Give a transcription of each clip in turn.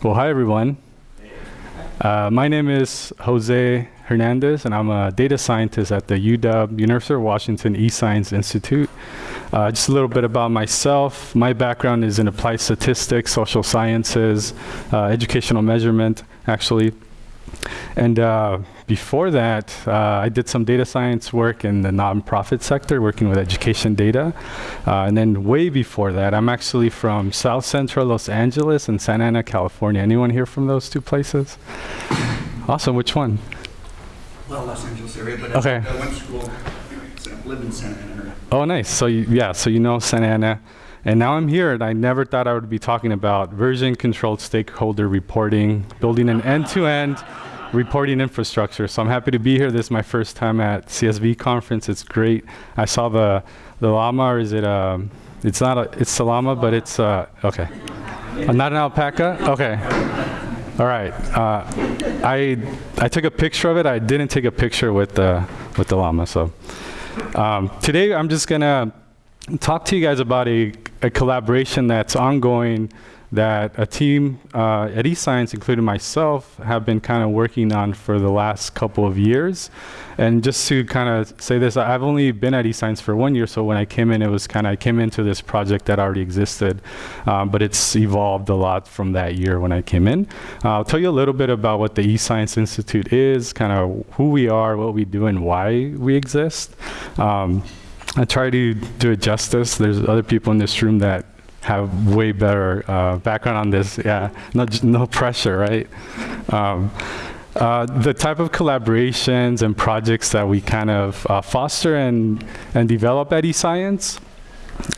Well, hi everyone. Uh, my name is Jose Hernandez, and I'm a data scientist at the UW University of Washington eScience Institute. Uh, just a little bit about myself. My background is in applied statistics, social sciences, uh, educational measurement, actually. And uh, before that, uh, I did some data science work in the nonprofit sector, working with education data. Uh, and then way before that, I'm actually from South Central Los Angeles and Santa Ana, California. Anyone here from those two places? Awesome. Which one? Well, Los Angeles area, but Okay. I went to school, so I lived in Santa Ana. Oh, nice. So you, yeah, so you know Santa Ana. And now I'm here, and I never thought I would be talking about version-controlled stakeholder reporting, building an end-to-end reporting infrastructure. So I'm happy to be here. This is my first time at CSV conference. It's great. I saw the the llama, or is it a? It's not a. It's a llama, but it's uh, okay. Uh, not an alpaca. Okay. All right. Uh, I I took a picture of it. I didn't take a picture with the with the llama. So um, today I'm just gonna talk to you guys about a, a collaboration that's ongoing that a team uh, at eScience, including myself, have been kind of working on for the last couple of years. And just to kind of say this, I've only been at eScience for one year, so when I came in, it was kind of, I came into this project that already existed, um, but it's evolved a lot from that year when I came in. Uh, I'll tell you a little bit about what the eScience Institute is, kind of who we are, what we do, and why we exist. Um, I try to do it justice. There's other people in this room that have way better uh, background on this. Yeah, no, no pressure, right? Um, uh, the type of collaborations and projects that we kind of uh, foster and, and develop at eScience.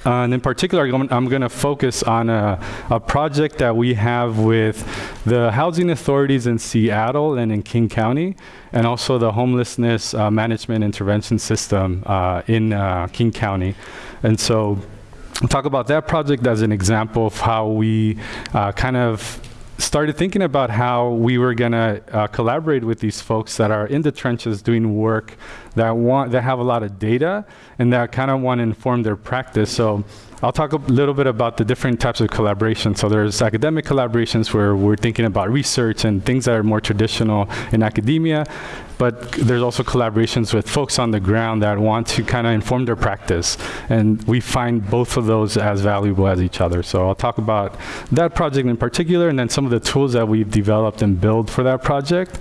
Uh, and in particular, I'm, going to focus on a, a project that we have with the housing authorities in Seattle and in King County, and also the homelessness uh, management intervention system uh, in uh, King County. And so talk about that project as an example of how we uh, kind of started thinking about how we were going to uh, collaborate with these folks that are in the trenches doing work that want that have a lot of data and that kind of want to inform their practice. So I'll talk a little bit about the different types of collaboration. So there's academic collaborations where we're thinking about research and things that are more traditional in academia, but there's also collaborations with folks on the ground that want to kind of inform their practice. And we find both of those as valuable as each other. So I'll talk about that project in particular and then some of the tools that we've developed and built for that project.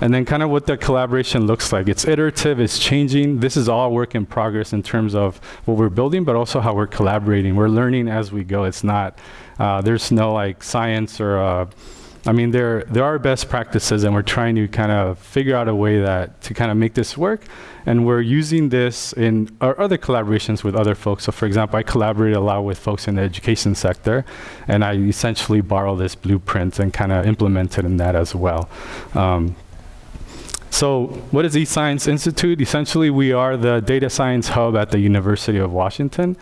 And then kind of what the collaboration looks like. It's iterative, it's changing. This is all work in progress in terms of what we're building, but also how we're collaborating. We're learning as we go. It's not, uh, there's no like science or, uh, I mean, there, there are best practices and we're trying to kind of figure out a way that to kind of make this work. And we're using this in our other collaborations with other folks. So for example, I collaborate a lot with folks in the education sector and I essentially borrow this blueprint and kind of implement it in that as well. Um, so what is eScience Institute? Essentially, we are the data science hub at the University of Washington.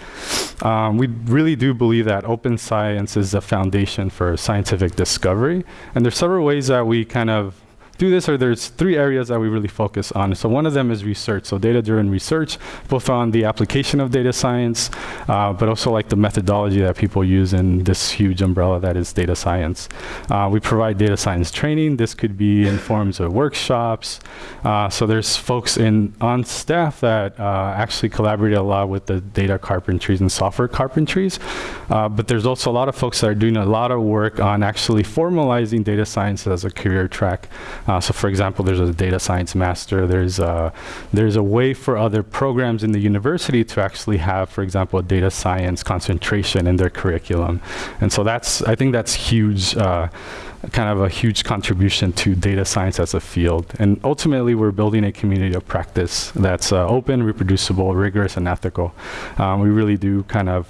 Um, we really do believe that open science is the foundation for scientific discovery. And there's several ways that we kind of do this, or there's three areas that we really focus on. So one of them is research, so data-driven research, both on the application of data science, uh, but also like the methodology that people use in this huge umbrella that is data science. Uh, we provide data science training. This could be in forms of workshops. Uh, so there's folks in on staff that uh, actually collaborate a lot with the data carpentries and software carpentries. Uh, but there's also a lot of folks that are doing a lot of work on actually formalizing data science as a career track. Uh, so for example, there's a data science master. There's a, there's a way for other programs in the university to actually have, for example, a data science concentration in their curriculum. And so that's, I think that's huge, uh, kind of a huge contribution to data science as a field. And ultimately, we're building a community of practice that's uh, open, reproducible, rigorous, and ethical. Um, we really do kind of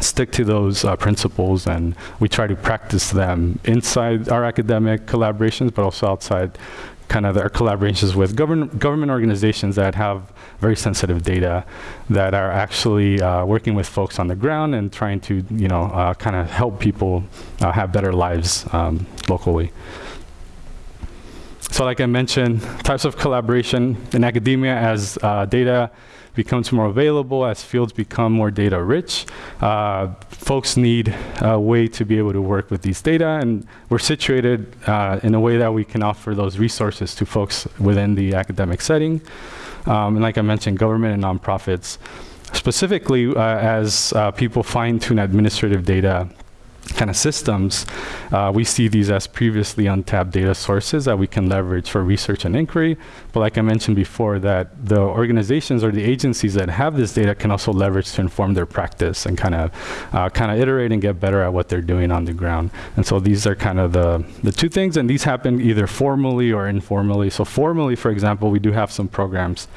stick to those uh, principles and we try to practice them inside our academic collaborations but also outside kind of our collaborations with government government organizations that have very sensitive data that are actually uh, working with folks on the ground and trying to you know uh, kind of help people uh, have better lives um, locally. So like I mentioned, types of collaboration in academia as uh, data becomes more available, as fields become more data rich, uh, folks need a way to be able to work with these data, and we're situated uh, in a way that we can offer those resources to folks within the academic setting. Um, and like I mentioned, government and nonprofits, specifically uh, as uh, people fine tune administrative data kind of systems, uh, we see these as previously untapped data sources that we can leverage for research and inquiry. But like I mentioned before, that the organizations or the agencies that have this data can also leverage to inform their practice and kind of uh, kind of iterate and get better at what they're doing on the ground. And so these are kind of the, the two things, and these happen either formally or informally. So formally, for example, we do have some programs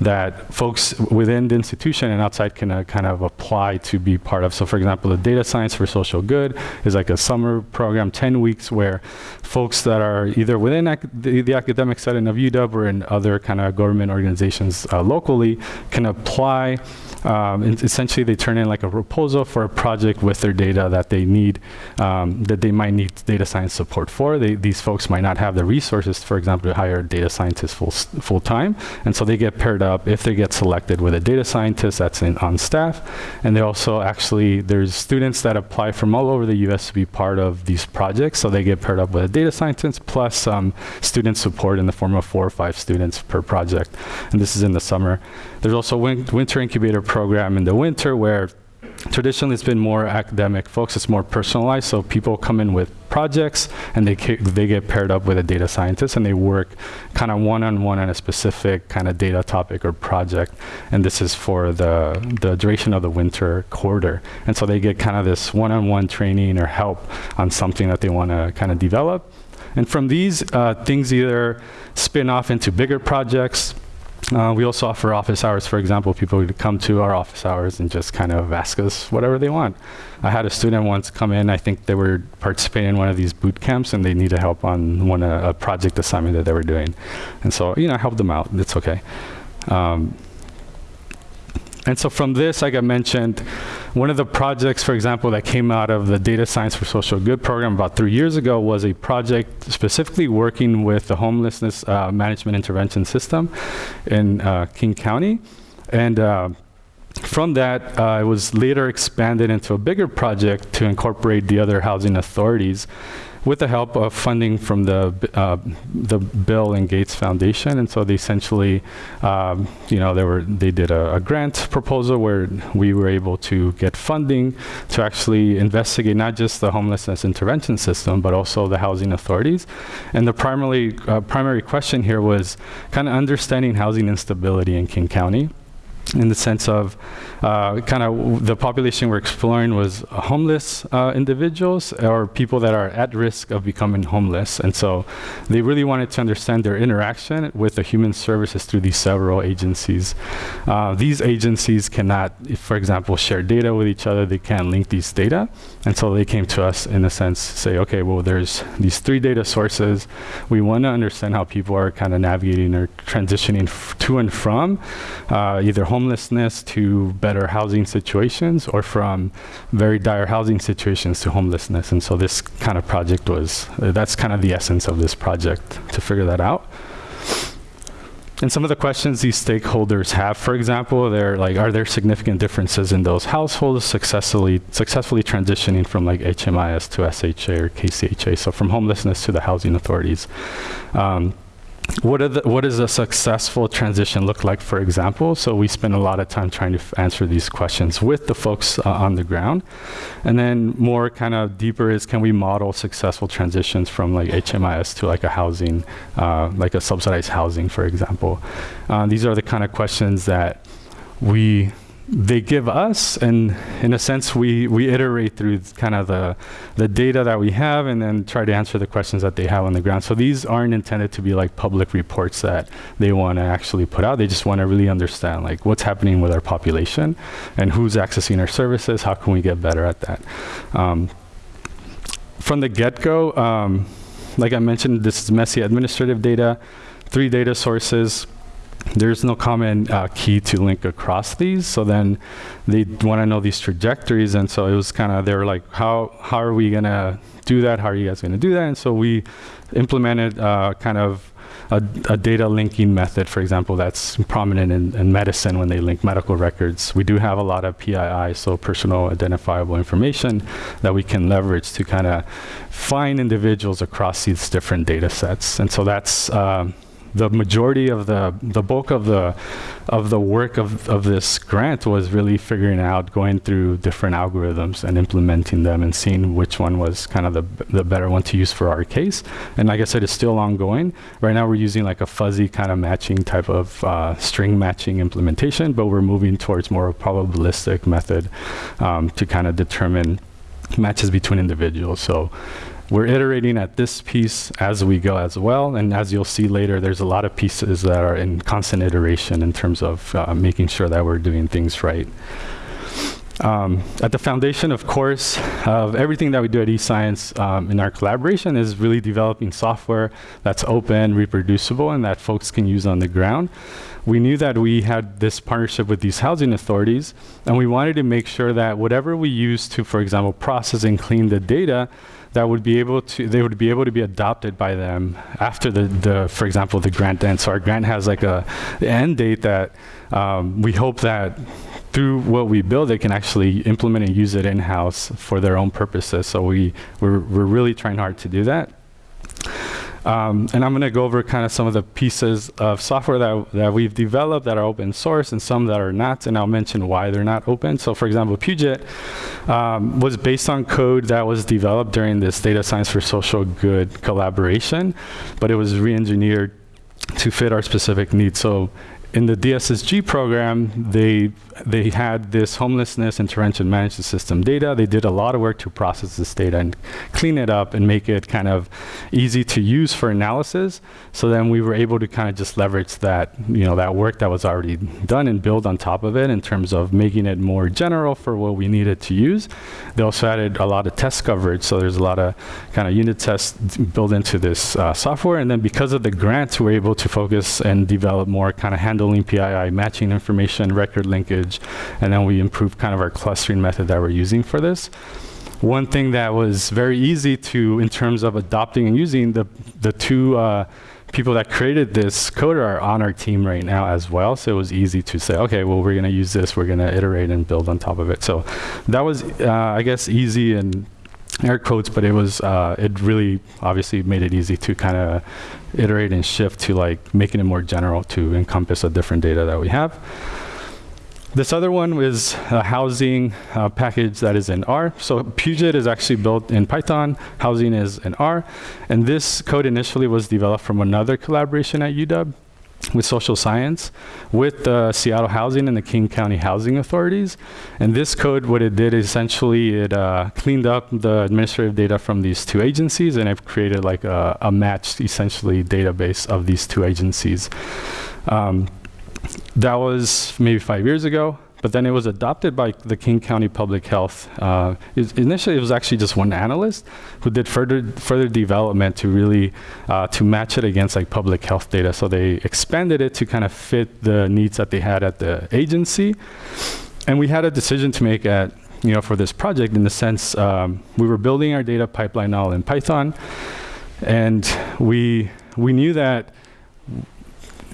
that folks within the institution and outside can uh, kind of apply to be part of. So for example, the data science for social good Good is like a summer program, 10 weeks, where folks that are either within the, the, academic setting of UW or in other kind of government organizations uh, locally can apply um, essentially they turn in like a proposal for a project with their data that they need, um, that they might need data science support for. They, these folks might not have the resources, for example, to hire data scientists full, full time. And so they get paired up if they get selected with a data scientist that's in, on staff. And they also actually, there's students that apply from all over the US to be part of these projects. So they get paired up with a data scientist plus um, student support in the form of four or five students per project. And this is in the summer. There's also win winter incubator program in the winter where traditionally it's been more academic folks. It's more personalized. So people come in with projects and they they get paired up with a data scientist and they work kind of one-on-one on a specific kind of data topic or project. And this is for the the duration of the winter quarter. And so they get kind of this one-on-one -on -one training or help on something that they want to kind of develop. And from these uh, things either spin off into bigger projects uh, we also offer office hours, for example, people would come to our office hours and just kind of ask us whatever they want. I had a student once come in, I think they were participating in one of these boot camps and they needed help on one uh, a project assignment that they were doing. And so, you know, I helped them out, it's okay. Um, and so from this, like I mentioned, one of the projects, for example, that came out of the Data Science for Social Good program about three years ago was a project specifically working with the homelessness uh, management intervention system in uh, King County. And uh, from that, uh, it was later expanded into a bigger project to incorporate the other housing authorities with the help of funding from the uh, the Bill and Gates Foundation, and so they essentially, um, you know, they were they did a, a, grant proposal where we were able to get funding to actually investigate not just the homelessness intervention system, but also the housing authorities. And the primary uh, primary question here was kind of understanding housing instability in King County in the sense of uh, kind of the population we're exploring was homeless uh, individuals or people that are at risk of becoming homeless. And so they really wanted to understand their interaction with the human services through these several agencies. Uh, these agencies cannot, for example, share data with each other. They can't link these data. And so they came to us in a sense, say, okay, well, there's these three data sources. We want to understand how people are kind of navigating or transitioning to and from uh, either homelessness to better housing situations or from very dire housing situations to homelessness. And so this kind of project was, uh, that's kind of the essence of this project to figure that out. And some of the questions these stakeholders have, for example, they're like, are there significant differences in those households successfully successfully transitioning from like HMIS to SHA or KCHA, so from homelessness to the housing authorities. Um, what, the, what does a successful transition look like, for example? So we spend a lot of time trying to answer these questions with the folks uh, on the ground. And then more kind of deeper is can we model successful transitions from like HMIS to like a housing, uh, like a subsidized housing, for example. Uh, these are the kind of questions that we they give us and in a sense we we iterate through kind of the the data that we have and then try to answer the questions that they have on the ground. So these aren't intended to be like public reports that they want to actually put out. They just want to really understand like what's happening with our population and who's accessing our services how can we get better at that? Um, from the get-go um, like i mentioned this is messy administrative data three data sources there's no common uh, key to link across these. So then they want to know these trajectories. And so it was kind of, they were like, how, how are we going to do that? How are you guys going to do that? And so we implemented uh, kind of a, a data linking method, for example, that's prominent in, in medicine when they link medical records. We do have a lot of PII, so personal identifiable information, that we can leverage to kind of find individuals across these different data sets. And so that's um, the majority of the the bulk of the of the work of, of this grant was really figuring out going through different algorithms and implementing them and seeing which one was kind of the, the better one to use for our case. And like i said it's still ongoing. Right now we're using like a fuzzy kind of matching type of uh, string matching implementation but we're moving towards more probabilistic method um, to kind of determine matches between individuals. So we're iterating at this piece as we go as well. And as you'll see later, there's a lot of pieces that are in constant iteration in terms of uh, making sure that we're doing things right. Um, at the foundation, of course, of everything that we do at eScience um, in our collaboration is really developing software that's open, reproducible, and that folks can use on the ground. We knew that we had this partnership with these housing authorities, and we wanted to make sure that whatever we use to, for example, process and clean the data, that would be able to they would be able to be adopted by them after the, the for example the grant ends so our grant has like a end date that um, we hope that through what we build, they can actually implement and use it in-house for their own purposes. So we, we're, we're really trying hard to do that. Um, and I'm going to go over kind of some of the pieces of software that, that we've developed that are open source and some that are not, and I'll mention why they're not open. So for example, Puget um, was based on code that was developed during this data science for social good collaboration, but it was re-engineered to fit our specific needs. So in the DSSG program, they they had this homelessness intervention management system data. They did a lot of work to process this data and clean it up and make it kind of easy to use for analysis. So then we were able to kind of just leverage that, you know, that work that was already done and build on top of it in terms of making it more general for what we needed to use. They also added a lot of test coverage. So there's a lot of kind of unit tests built into this uh, software. And then because of the grants, we're able to focus and develop more kind of handling PII, matching information, record linkage, and then we improved kind of our clustering method that we're using for this. One thing that was very easy to, in terms of adopting and using, the, the two uh, people that created this code are on our team right now as well. So it was easy to say, okay, well, we're going to use this. We're going to iterate and build on top of it. So that was, uh, I guess, easy and air quotes, but it was, uh, it really obviously made it easy to kind of iterate and shift to like making it more general to encompass the different data that we have. This other one is a housing uh, package that is in R. So Puget is actually built in Python, housing is in R. And this code initially was developed from another collaboration at UW with social science, with the Seattle Housing and the King County Housing Authorities. And this code, what it did, essentially, it uh, cleaned up the administrative data from these two agencies, and it created like a, a matched, essentially, database of these two agencies. Um, that was maybe five years ago, but then it was adopted by the King County Public Health. Uh, it, initially, it was actually just one analyst who did further further development to really uh, to match it against like public health data. So they expanded it to kind of fit the needs that they had at the agency, and we had a decision to make at you know for this project in the sense um, we were building our data pipeline all in Python, and we we knew that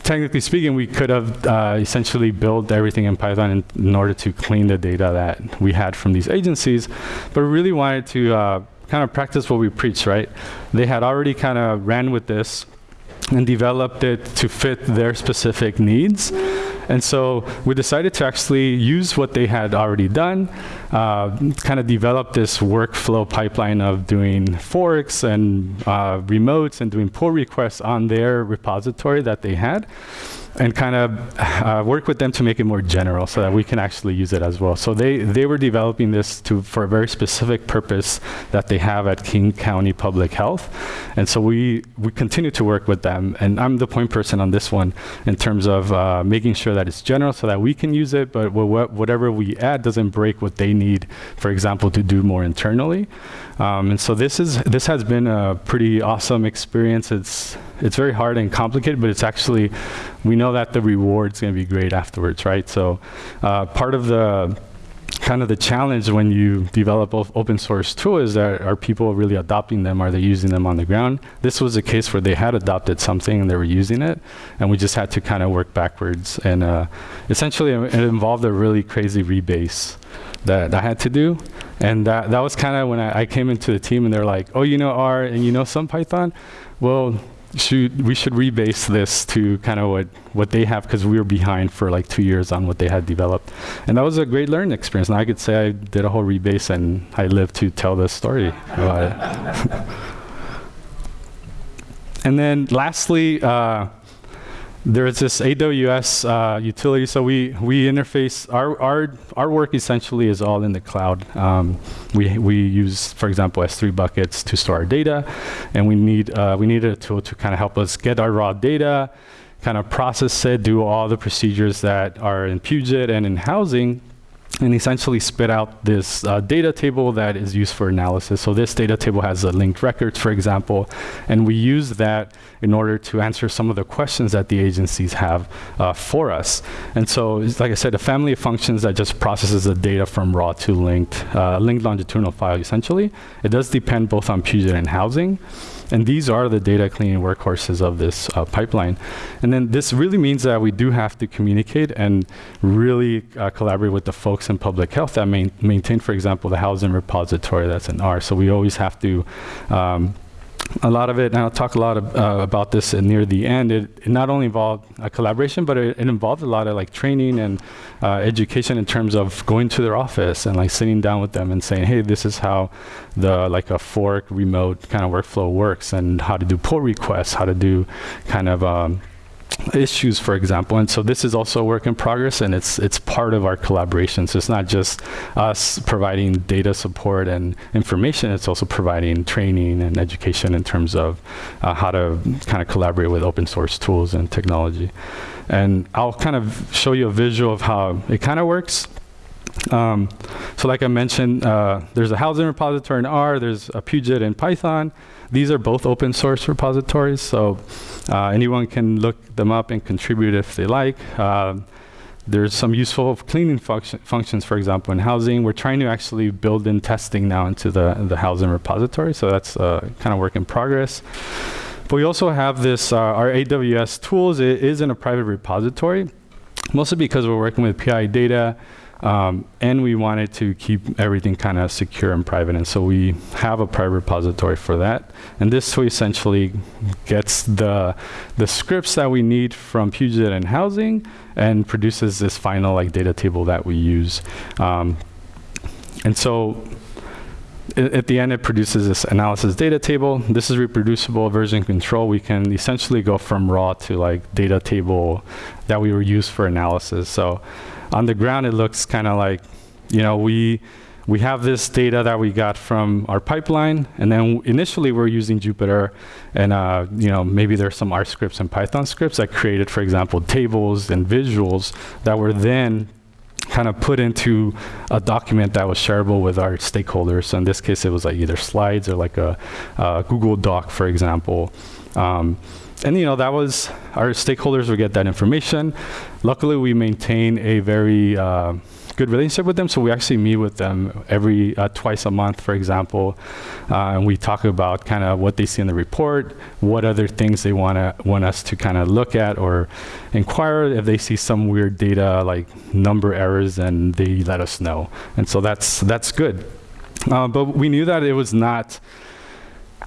technically speaking, we could have uh, essentially built everything in Python in, in, order to clean the data that we had from these agencies, but we really wanted to uh, kind of practice what we preach, right? They had already kind of ran with this and developed it to fit their specific needs. And so we decided to actually use what they had already done, uh, kind of develop this workflow pipeline of doing forks and uh, remotes and doing pull requests on their repository that they had and kind of uh, work with them to make it more general so that we can actually use it as well. So they, they were developing this to, for a very specific purpose that they have at King County Public Health. And so we, we continue to work with them. And I'm the point person on this one in terms of uh, making sure that it's general so that we can use it, but whatever we add doesn't break what they need, for example, to do more internally. Um, and so this, is, this has been a pretty awesome experience. It's, it's very hard and complicated, but it's actually, we know that the reward's going to be great afterwards, right? So uh, part of the kind of the challenge when you develop open source tool is that are people really adopting them? Are they using them on the ground? This was a case where they had adopted something and they were using it, and we just had to kind of work backwards. And uh, essentially, it involved a really crazy rebase that I had to do. And that, that was kind of when I, I came into the team and they're like, oh, you know R and you know some Python? Well, should, we should rebase this to kind of what, what they have because we were behind for like two years on what they had developed. And that was a great learning experience. And I could say I did a whole rebase and I lived to tell this story about it. and then lastly, uh, there's this AWS uh, utility. So we, we interface, our, our, our work essentially is all in the cloud. Um, we, we use, for example, S3 buckets to store our data. And we need, uh, we needed a tool to kind of help us get our raw data, kind of process it, do all the procedures that are in Puget and in housing, and essentially spit out this uh, data table that is used for analysis. So this data table has the linked records, for example, and we use that in order to answer some of the questions that the agencies have uh, for us. And so, like I said, a family of functions that just processes the data from raw to linked, uh, linked longitudinal file, essentially. It does depend both on Puget and housing. And these are the data cleaning workhorses of this uh, pipeline. And then this really means that we do have to communicate and really uh, collaborate with the folks in public health that main maintain, for example, the housing repository that's in R. So we always have to um, a lot of it, and I'll talk a lot of, uh, about this near the end, it, it not only involved a collaboration, but it, it, involved a lot of like training and uh, education in terms of going to their office and like sitting down with them and saying, hey, this is how the like a fork remote kind of workflow works and how to do pull requests, how to do kind of um, issues, for example. And so this is also a work in progress, and it's it's part of our collaboration. So it's not just us providing data support and information; it's also providing training and education in terms of uh, how to kind of collaborate with open source tools and technology. And I'll kind of show you a visual of how it kind of works. Um, so like I mentioned, uh, there's a housing repository in R, there's a Puget in Python. These are both open source repositories, so uh, anyone can look them up and contribute if they like. Uh, there's some useful cleaning function functions, for example, in housing. We're trying to actually build in testing now into the, the housing repository, so that's uh, kind of work in progress. But we also have this, uh, our AWS tools, it is in a private repository, mostly because we're working with PII data. Um, and we wanted to keep everything kind of secure and private. And so we have a private repository for that. And this essentially gets the, the scripts that we need from Puget and housing and produces this final like data table that we use. Um, and so at the end, it produces this analysis data table. This is reproducible version control. We can essentially go from raw to like data table that we were used for analysis. So on the ground, it looks kind of like, you know, we, we have this data that we got from our pipeline, and then initially we're using Jupyter, and uh, you know maybe there's some R scripts and Python scripts that created, for example, tables and visuals that were then kind of put into a document that was shareable with our stakeholders. So in this case, it was like either slides or like a, a Google Doc, for example. Um, and you know that was our stakeholders would get that information. Luckily, we maintain a very uh, good relationship with them, so we actually meet with them every uh, twice a month, for example, uh, and we talk about kind of what they see in the report, what other things they want to want us to kind of look at or inquire. If they see some weird data like number errors, and they let us know, and so that's that's good. Uh, but we knew that it was not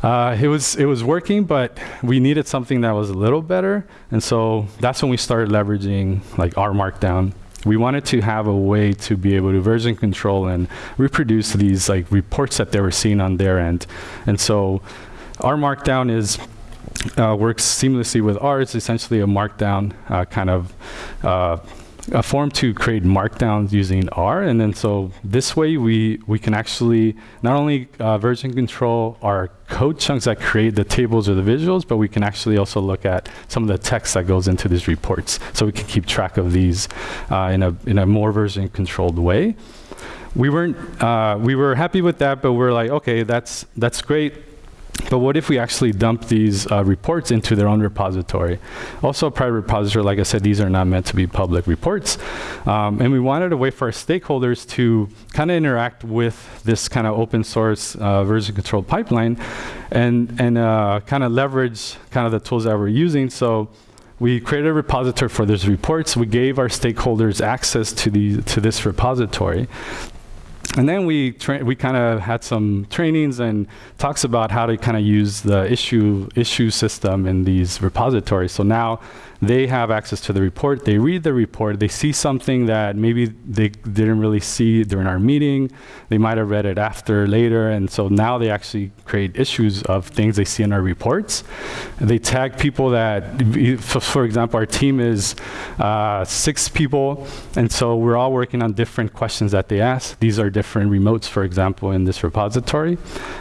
uh, it was it was working, but we needed something that was a little better, and so that's when we started leveraging like R Markdown. We wanted to have a way to be able to version control and reproduce these like reports that they were seeing on their end, and so R Markdown is uh, works seamlessly with R. It's essentially a Markdown uh, kind of uh, a form to create markdowns using R, and then so this way we we can actually not only uh, version control our code chunks that create the tables or the visuals, but we can actually also look at some of the text that goes into these reports, so we can keep track of these uh, in a in a more version controlled way. We weren't uh, we were happy with that, but we're like, okay, that's that's great But what if we actually dump these uh, reports into their own repository? Also, a private repository, like I said, these are not meant to be public reports. Um, and we wanted a way for our stakeholders to kind of interact with this kind of open source uh, version control pipeline and, and uh, kind of leverage kind of the tools that we're using. So we created a repository for these reports. We gave our stakeholders access to, the, to this repository. And then we we kind of had some trainings and talks about how to kind of use the issue issue system in these repositories. So now they have access to the report. They read the report. They see something that maybe they didn't really see during our meeting. They might have read it after, later. And so now they actually create issues of things they see in our reports. They tag people that, for example, our team is uh, six people. And so we're all working on different questions that they ask. These are different remotes, for example, in this repository.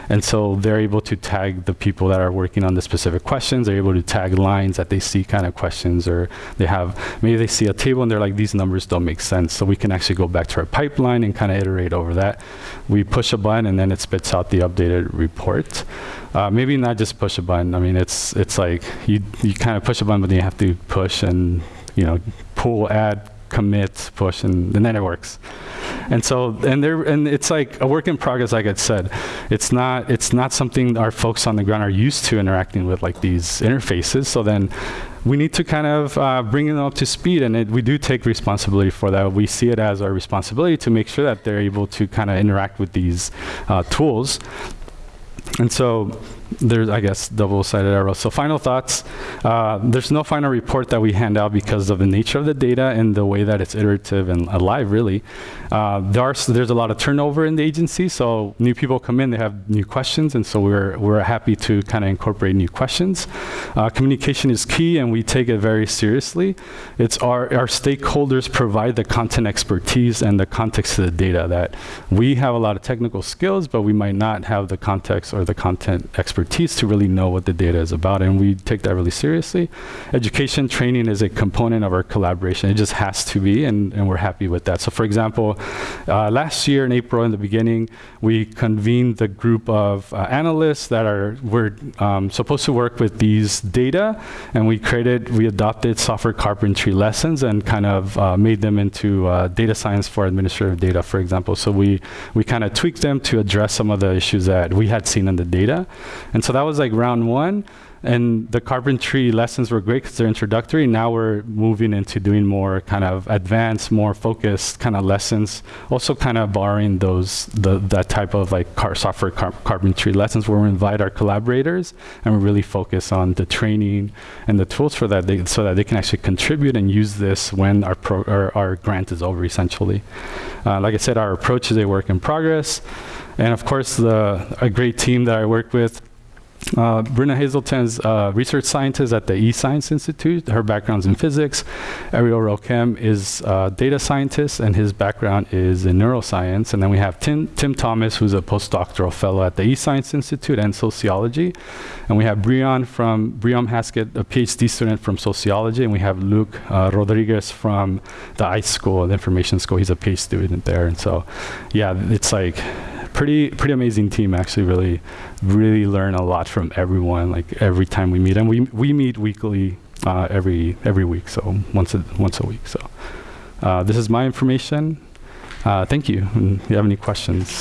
And so they're able to tag the people that are working on the specific questions. They're able to tag lines that they see kind of questions questions or they have, maybe they see a table and they're like, these numbers don't make sense. So we can actually go back to our pipeline and kind of iterate over that. We push a button and then it spits out the updated report. Uh, maybe not just push a button. I mean, it's, it's like you, you kind of push a button, but then you have to push and, you know, pull, add, commit, push, and, and then it works. And so, and there, and it's like a work in progress. Like I said, it's not, it's not something our folks on the ground are used to interacting with, like these interfaces. So then, we need to kind of uh, bring them up to speed, and it, we do take responsibility for that. We see it as our responsibility to make sure that they're able to kind of interact with these uh, tools. And so there's, I guess, double-sided arrow. So final thoughts. Uh, there's no final report that we hand out because of the nature of the data and the way that it's iterative and alive, really. Uh, there are, there's a lot of turnover in the agency, so new people come in, they have new questions, and so we're, we're happy to kind of incorporate new questions. Uh, communication is key, and we take it very seriously. It's our, our stakeholders provide the content expertise and the context of the data that we have a lot of technical skills, but we might not have the context or the content expertise to really know what the data is about, and we take that really seriously. Education training is a component of our collaboration. It just has to be, and, and we're happy with that. So for example, uh, last year in April, in the beginning, we convened the group of uh, analysts that are were um, supposed to work with these data, and we created, we adopted software carpentry lessons and kind of uh, made them into uh, data science for administrative data, for example. So we we kind of tweaked them to address some of the issues that we had seen in the data, and so that was like round one. And the carpentry lessons were great because they're introductory. Now we're moving into doing more kind of advanced, more focused kind of lessons. Also kind of borrowing those, the, that type of like car software car carpentry lessons where we invite our collaborators and we really focus on the training and the tools for that they, so that they can actually contribute and use this when our, pro, our, our grant is over essentially. Uh, like I said, our approach is a work in progress. And of course, the, a great team that I work with uh, Bryna Hazelton's uh, research scientist at the eScience Institute. Her background's in physics. Ariel Rokem is a data scientist, and his background is in neuroscience. And then we have Tim, Tim Thomas, who's a postdoctoral fellow at the eScience Institute and sociology. And we have Brian from Brian Haskett, a PhD student from sociology. And we have Luke uh, Rodriguez from the iSchool, the Information School. He's a PhD student there. And so, yeah, it's like pretty pretty amazing team actually really really learn a lot from everyone like every time we meet. And we we meet weekly uh, every every week so once a once a week so. Uh, this is my information. Uh, thank you. And if you have any questions